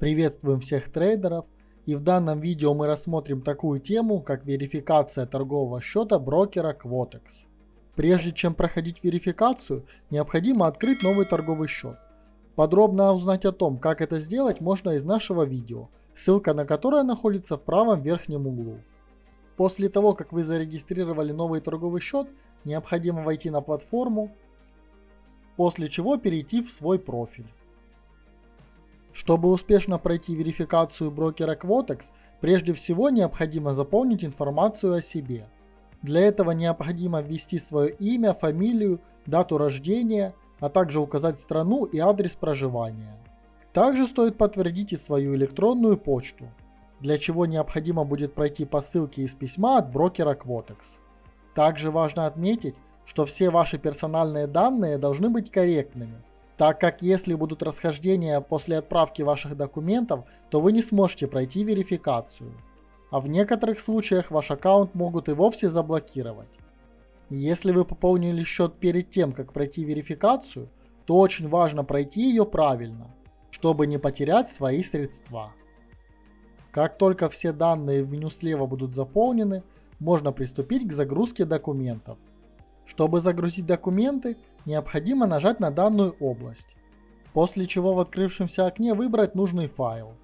Приветствуем всех трейдеров и в данном видео мы рассмотрим такую тему, как верификация торгового счета брокера Quotex. Прежде чем проходить верификацию, необходимо открыть новый торговый счет. Подробно узнать о том, как это сделать, можно из нашего видео, ссылка на которое находится в правом верхнем углу. После того, как вы зарегистрировали новый торговый счет, необходимо войти на платформу, после чего перейти в свой профиль. Чтобы успешно пройти верификацию брокера Quotex, прежде всего необходимо заполнить информацию о себе. Для этого необходимо ввести свое имя, фамилию, дату рождения, а также указать страну и адрес проживания. Также стоит подтвердить и свою электронную почту, для чего необходимо будет пройти по ссылке из письма от брокера Quotex. Также важно отметить, что все ваши персональные данные должны быть корректными, так как если будут расхождения после отправки ваших документов, то вы не сможете пройти верификацию. А в некоторых случаях ваш аккаунт могут и вовсе заблокировать. Если вы пополнили счет перед тем, как пройти верификацию, то очень важно пройти ее правильно, чтобы не потерять свои средства. Как только все данные в меню слева будут заполнены, можно приступить к загрузке документов. Чтобы загрузить документы, необходимо нажать на данную область, после чего в открывшемся окне выбрать нужный файл.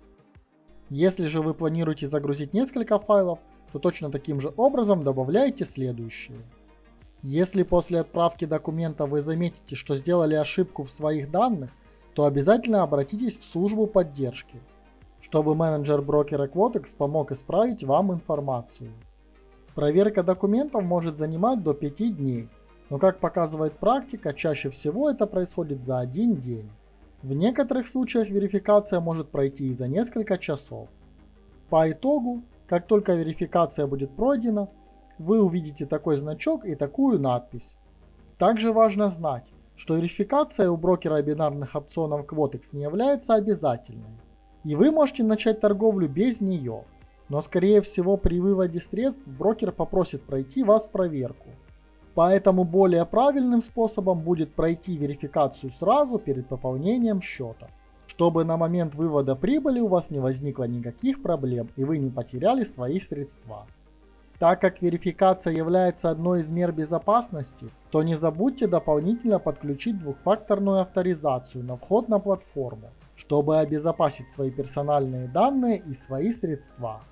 Если же вы планируете загрузить несколько файлов, то точно таким же образом добавляете следующие. Если после отправки документа вы заметите, что сделали ошибку в своих данных, то обязательно обратитесь в службу поддержки, чтобы менеджер брокера Quotex помог исправить вам информацию. Проверка документов может занимать до 5 дней, но как показывает практика, чаще всего это происходит за один день. В некоторых случаях верификация может пройти и за несколько часов. По итогу, как только верификация будет пройдена, вы увидите такой значок и такую надпись. Также важно знать, что верификация у брокера бинарных опционов Quotex не является обязательной. И вы можете начать торговлю без нее. Но скорее всего при выводе средств брокер попросит пройти вас проверку. Поэтому более правильным способом будет пройти верификацию сразу перед пополнением счета, чтобы на момент вывода прибыли у вас не возникло никаких проблем и вы не потеряли свои средства. Так как верификация является одной из мер безопасности, то не забудьте дополнительно подключить двухфакторную авторизацию на вход на платформу, чтобы обезопасить свои персональные данные и свои средства.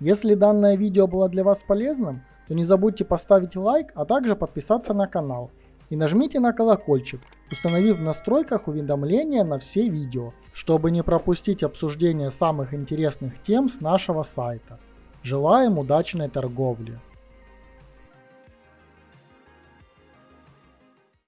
Если данное видео было для вас полезным, то не забудьте поставить лайк, а также подписаться на канал. И нажмите на колокольчик, установив в настройках уведомления на все видео, чтобы не пропустить обсуждение самых интересных тем с нашего сайта. Желаем удачной торговли!